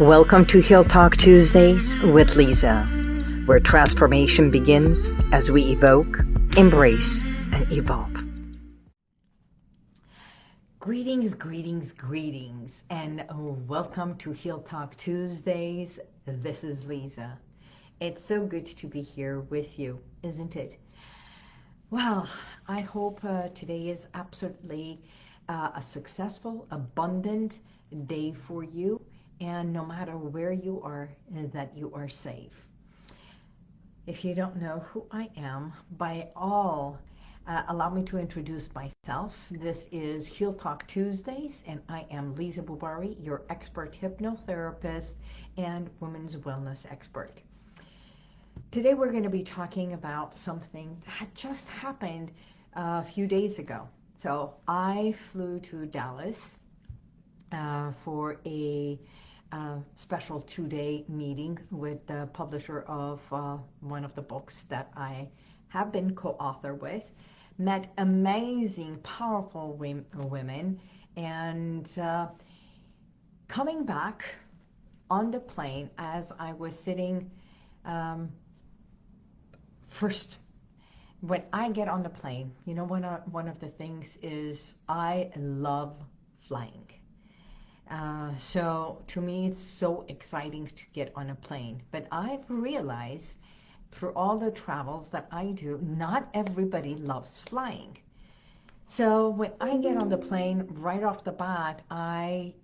Welcome to Heal Talk Tuesdays with Lisa, where transformation begins as we evoke, embrace, and evolve. Greetings, greetings, greetings, and welcome to Heal Talk Tuesdays. This is Lisa. It's so good to be here with you, isn't it? Well, I hope uh, today is absolutely uh, a successful, abundant day for you and no matter where you are, uh, that you are safe. If you don't know who I am, by all, uh, allow me to introduce myself. This is Heal Talk Tuesdays, and I am Lisa Bubari, your expert hypnotherapist and women's wellness expert. Today we're going to be talking about something that just happened a few days ago. So I flew to Dallas uh, for a special two-day meeting with the publisher of uh, one of the books that I have been co-author with. Met amazing, powerful women, and uh, coming back on the plane as I was sitting um, first when I get on the plane, you know, one one of the things is I love flying. Uh, so to me, it's so exciting to get on a plane. But I've realized through all the travels that I do, not everybody loves flying. So when I get on the plane, right off the bat, I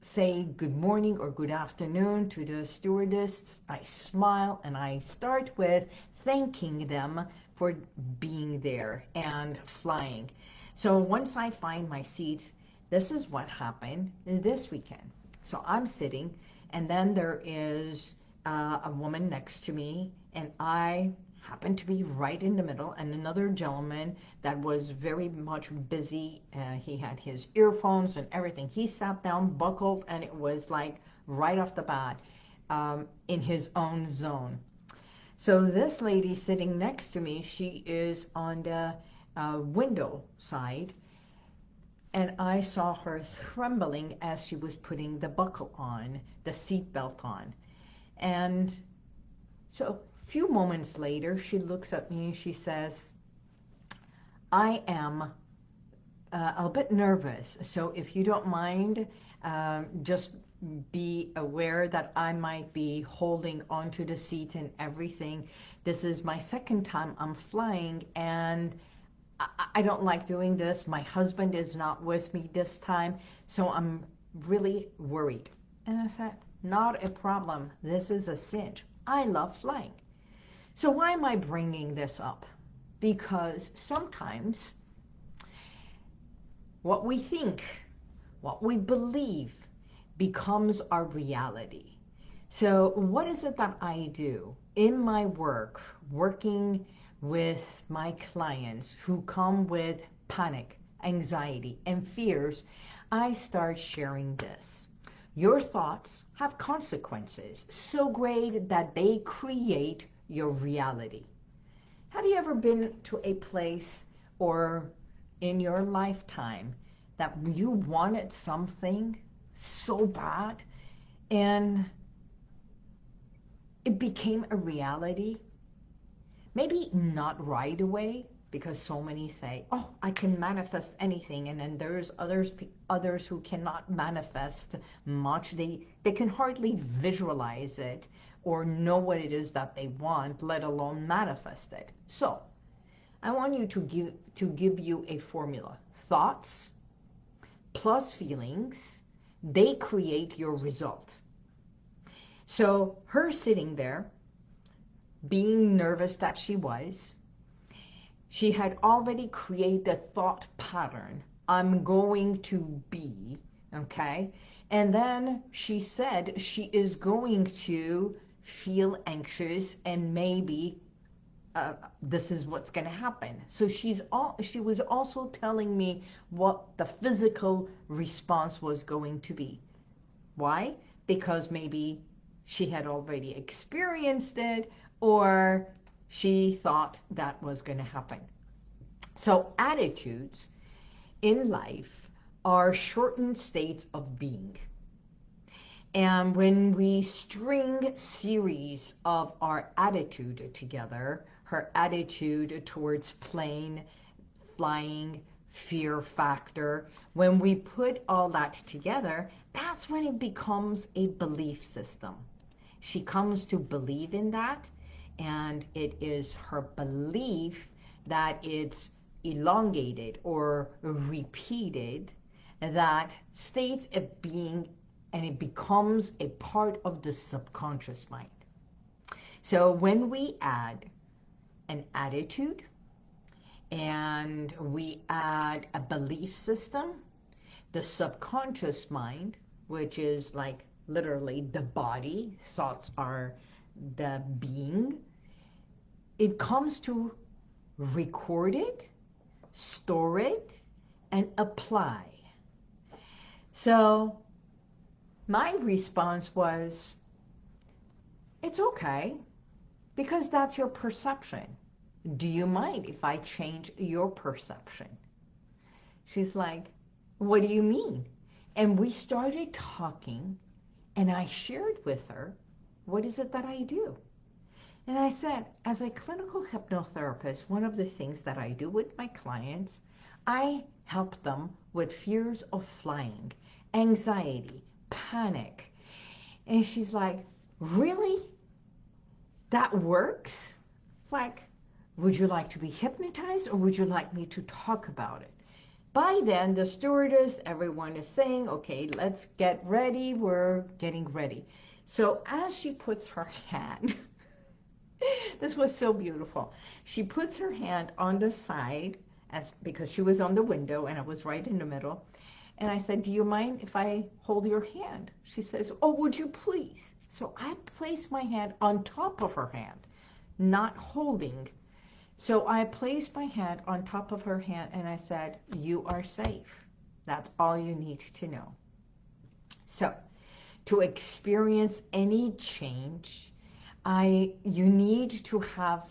say good morning or good afternoon to the stewardess. I smile and I start with thanking them for being there and flying. So once I find my seat, this is what happened this weekend. So I'm sitting, and then there is uh, a woman next to me, and I happened to be right in the middle, and another gentleman that was very much busy. Uh, he had his earphones and everything. He sat down, buckled, and it was like right off the bat um, in his own zone. So this lady sitting next to me, she is on the uh, window side, and I saw her trembling as she was putting the buckle on, the seat belt on. And so a few moments later, she looks at me and she says, I am uh, a bit nervous, so if you don't mind, uh, just be aware that I might be holding onto the seat and everything. This is my second time I'm flying, and I don't like doing this. My husband is not with me this time, so I'm really worried. And I said, not a problem. This is a cinch. I love flying. So why am I bringing this up? Because sometimes what we think, what we believe becomes our reality. So what is it that I do in my work, working with my clients who come with panic, anxiety, and fears, I start sharing this. Your thoughts have consequences so great that they create your reality. Have you ever been to a place or in your lifetime that you wanted something so bad and it became a reality maybe not right away because so many say, oh, I can manifest anything. And then there's others others who cannot manifest much. They, they can hardly visualize it or know what it is that they want, let alone manifest it. So I want you to give, to give you a formula. Thoughts plus feelings, they create your result. So her sitting there being nervous that she was, she had already created a thought pattern. I'm going to be, okay? And then she said she is going to feel anxious and maybe uh, this is what's going to happen. So she's all, she was also telling me what the physical response was going to be. Why? Because maybe she had already experienced it or she thought that was going to happen. So attitudes in life are shortened states of being. And when we string series of our attitude together, her attitude towards plane, flying, fear factor, when we put all that together, that's when it becomes a belief system. She comes to believe in that, and it is her belief that it's elongated or repeated that states of being and it becomes a part of the subconscious mind. So when we add an attitude and we add a belief system, the subconscious mind, which is like literally the body, thoughts are the being, it comes to record it, store it, and apply. So my response was, it's okay, because that's your perception. Do you mind if I change your perception? She's like, what do you mean? And we started talking, and I shared with her, what is it that I do? And I said, as a clinical hypnotherapist, one of the things that I do with my clients, I help them with fears of flying, anxiety, panic. And she's like, really? That works? Like, would you like to be hypnotized or would you like me to talk about it? By then, the stewardess, everyone is saying, okay, let's get ready. We're getting ready. So as she puts her hand, this was so beautiful. She puts her hand on the side as because she was on the window and I was right in the middle. And I said, do you mind if I hold your hand? She says, oh, would you please? So I place my hand on top of her hand, not holding. So I placed my hand on top of her hand and I said, you are safe. That's all you need to know. So to experience any change, I you need to have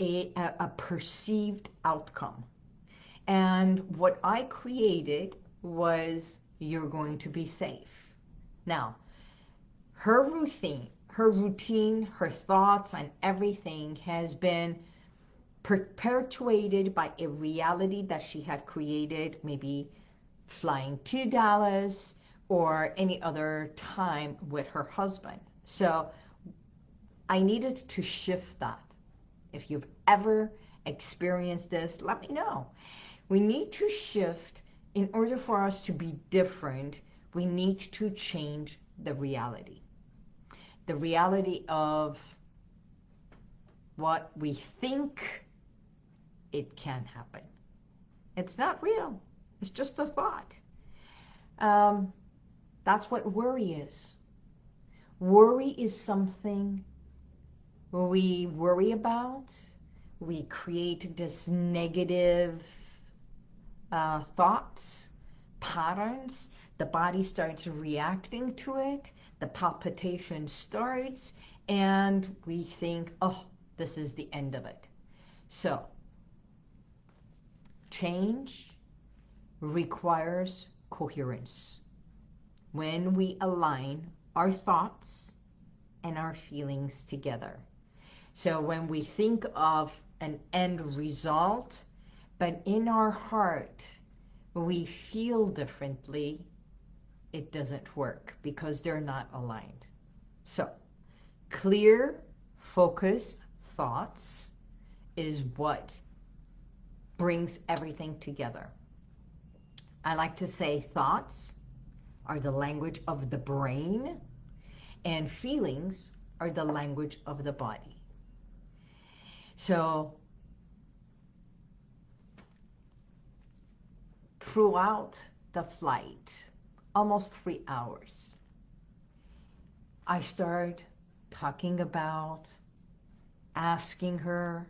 a, a, perceived outcome. And what I created was you're going to be safe. Now, her routine, her routine, her thoughts and everything has been perpetuated by a reality that she had created, maybe flying to Dallas or any other time with her husband. So I needed to shift that. If you've ever experienced this, let me know. We need to shift in order for us to be different, we need to change the reality the reality of what we think it can happen. It's not real. It's just a thought. Um, that's what worry is. Worry is something we worry about. We create this negative uh, thoughts, patterns. The body starts reacting to it the palpitation starts and we think, oh, this is the end of it. So, change requires coherence. When we align our thoughts and our feelings together. So when we think of an end result, but in our heart, we feel differently, it doesn't work because they're not aligned. So, clear, focused thoughts is what brings everything together. I like to say thoughts are the language of the brain and feelings are the language of the body. So throughout the flight, almost three hours. I started talking about, asking her,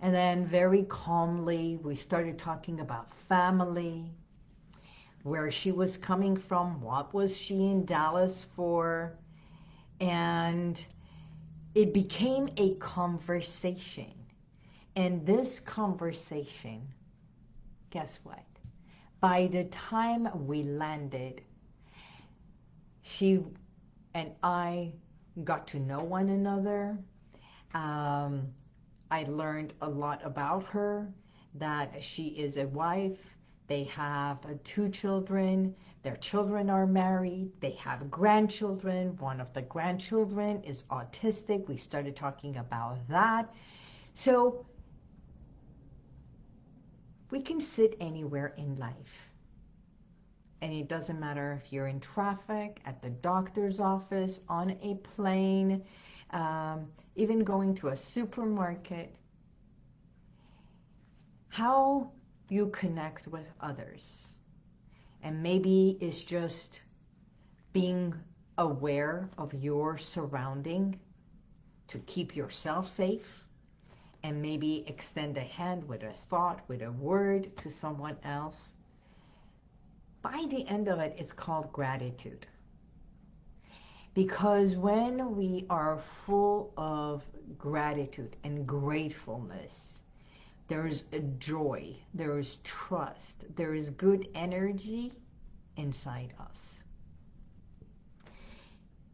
and then very calmly we started talking about family, where she was coming from, what was she in Dallas for, and it became a conversation. And this conversation, guess what? by the time we landed, she and I got to know one another. Um, I learned a lot about her, that she is a wife, they have uh, two children, their children are married, they have grandchildren, one of the grandchildren is autistic, we started talking about that. So we can sit anywhere in life. And it doesn't matter if you're in traffic, at the doctor's office, on a plane, um, even going to a supermarket. How you connect with others. And maybe it's just being aware of your surrounding to keep yourself safe and maybe extend a hand with a thought, with a word to someone else. By the end of it, it's called gratitude. Because when we are full of gratitude and gratefulness, there is a joy, there is trust, there is good energy inside us.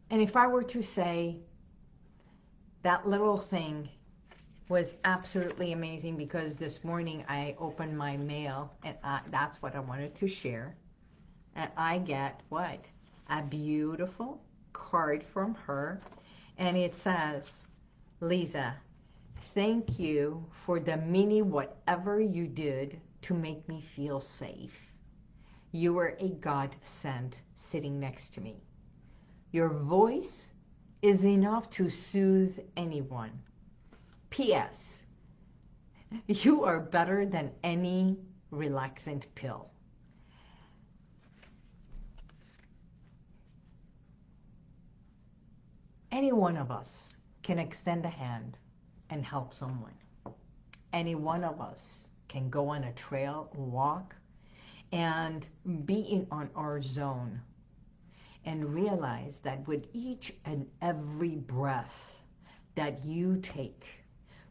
And if I were to say that little thing was absolutely amazing because this morning I opened my mail and I, that's what I wanted to share. And I get what? A beautiful card from her. And it says, Lisa, thank you for the mini whatever you did to make me feel safe. You were a godsend sitting next to me. Your voice is enough to soothe anyone. P.S. You are better than any relaxant pill. Any one of us can extend a hand and help someone. Any one of us can go on a trail, walk, and be in on our zone and realize that with each and every breath that you take,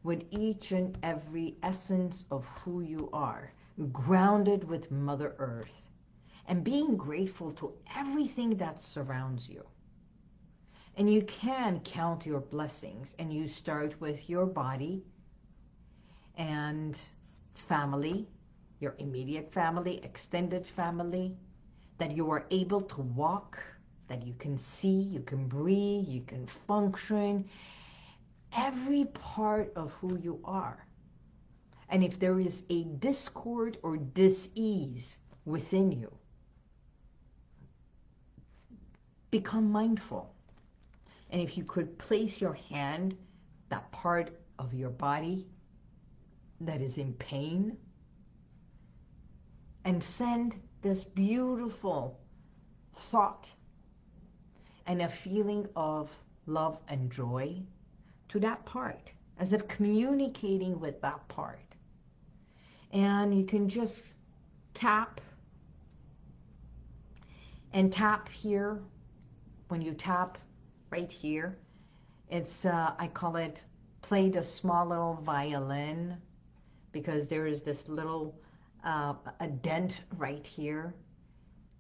with each and every essence of who you are, grounded with Mother Earth, and being grateful to everything that surrounds you. And you can count your blessings, and you start with your body and family, your immediate family, extended family, that you are able to walk, that you can see, you can breathe, you can function, every part of who you are. And if there is a discord or dis-ease within you, become mindful. And if you could place your hand, that part of your body that is in pain, and send this beautiful thought and a feeling of love and joy to that part, as if communicating with that part. And you can just tap and tap here. When you tap right here, it's, uh, I call it, played a small little violin because there is this little, uh, a dent right here,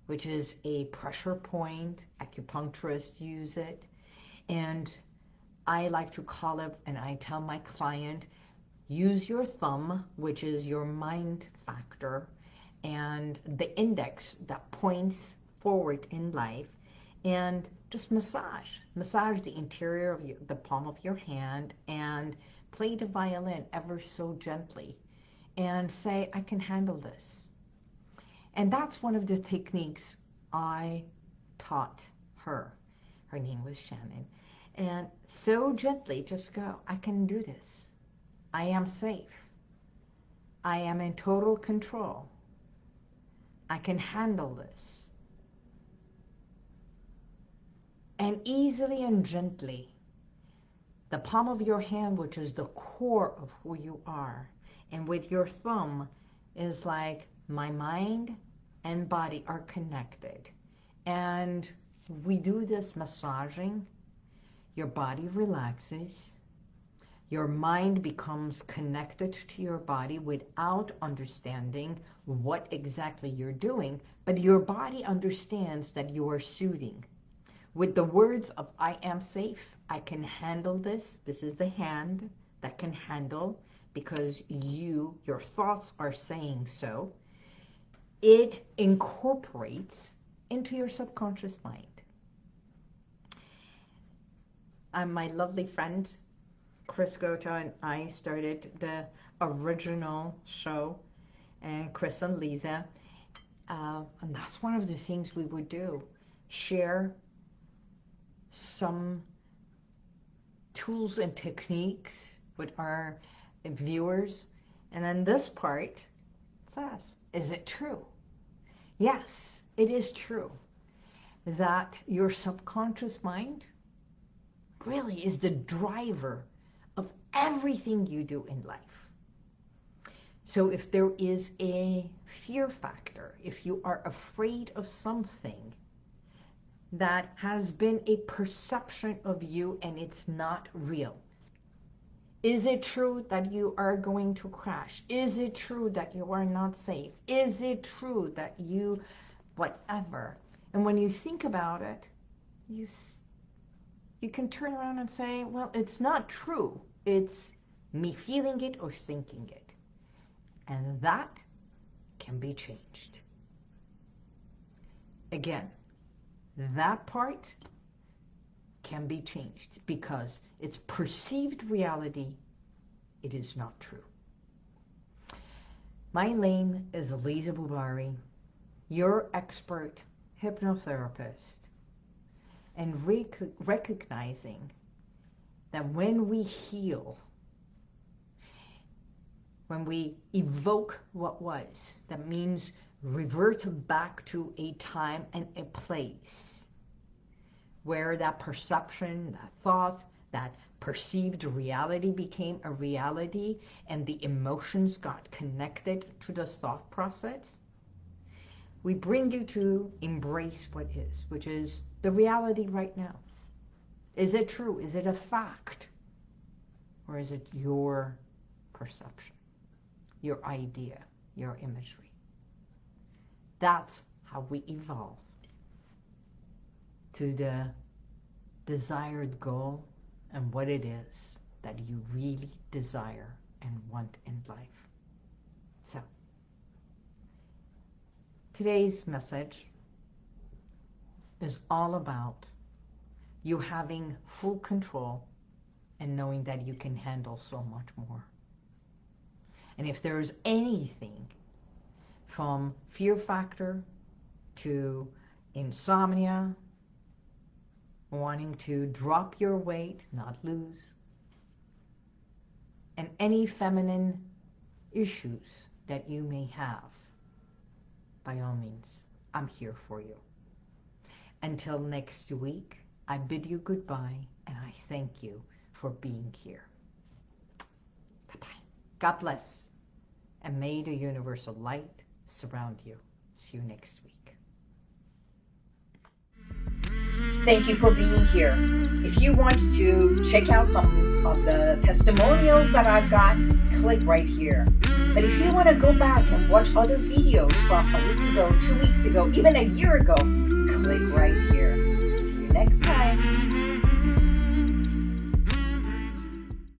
which is a pressure point. Acupuncturists use it. And I like to call it, and I tell my client, use your thumb, which is your mind factor, and the index that points forward in life, and just massage. Massage the interior of your, the palm of your hand and play the violin ever so gently and say, I can handle this. And that's one of the techniques I taught her. Her name was Shannon. And so gently just go, I can do this. I am safe. I am in total control. I can handle this. And easily and gently, the palm of your hand, which is the core of who you are, and with your thumb is like my mind and body are connected. And we do this massaging your body relaxes, your mind becomes connected to your body without understanding what exactly you're doing, but your body understands that you are soothing. With the words of I am safe, I can handle this. This is the hand that can handle because you, your thoughts are saying so. It incorporates into your subconscious mind. And my lovely friend, Chris Gota and I started the original show, and Chris and Lisa. Uh, and that's one of the things we would do. Share some tools and techniques with our viewers. And then this part says, is it true? Yes, it is true that your subconscious mind really is the driver of everything you do in life. So if there is a fear factor, if you are afraid of something that has been a perception of you and it's not real, is it true that you are going to crash? Is it true that you are not safe? Is it true that you, whatever? And when you think about it, you, you can turn around and say, well, it's not true. It's me feeling it or thinking it. And that can be changed. Again, that part can be changed because it's perceived reality. It is not true. My name is Lisa Bubari, your expert hypnotherapist, and rec recognizing that when we heal when we evoke what was. That means revert back to a time and a place where that perception, that thought, that perceived reality became a reality and the emotions got connected to the thought process. We bring you to embrace what is, which is the reality right now. Is it true? Is it a fact? Or is it your perception? your idea, your imagery. That's how we evolve to the desired goal and what it is that you really desire and want in life. So, today's message is all about you having full control and knowing that you can handle so much more. And if there's anything from fear factor to insomnia, wanting to drop your weight, not lose, and any feminine issues that you may have, by all means, I'm here for you. Until next week, I bid you goodbye and I thank you for being here. Bye-bye. God bless and may the universal light surround you. See you next week. Thank you for being here. If you want to check out some of the testimonials that I've got, click right here. But if you want to go back and watch other videos from a week ago, two weeks ago, even a year ago, click right here. See you next time.